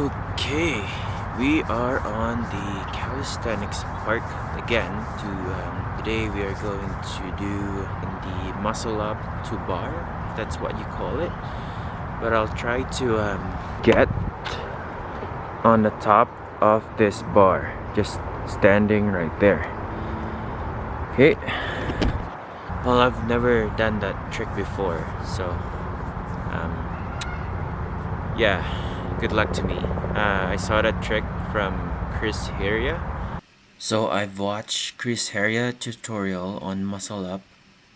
Okay, we are on the calisthenics park again. To um, today we are going to do the muscle up to bar, that's what you call it. But I'll try to um, get on the top of this bar, just standing right there. Okay. Well, I've never done that trick before, so um, yeah good luck to me. Uh, I saw that trick from Chris Heria. So I've watched Chris Heria tutorial on muscle up,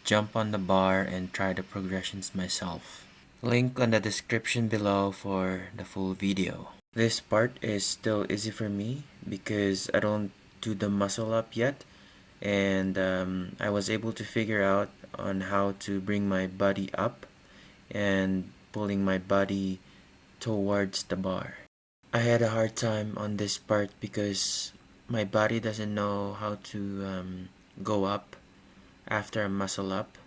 jump on the bar and try the progressions myself. Link on the description below for the full video. This part is still easy for me because I don't do the muscle up yet and um, I was able to figure out on how to bring my body up and pulling my body towards the bar. I had a hard time on this part because my body doesn't know how to um, go up after a muscle up.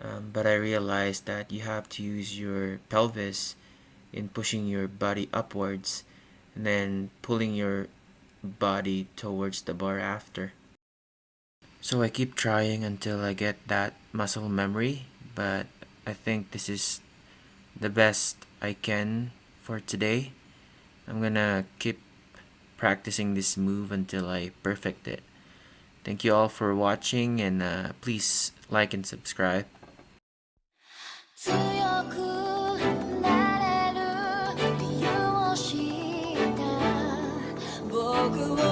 Um, but I realized that you have to use your pelvis in pushing your body upwards and then pulling your body towards the bar after. So I keep trying until I get that muscle memory, but I think this is the best I can for today. I'm gonna keep practicing this move until I perfect it. Thank you all for watching and uh, please like and subscribe. Good.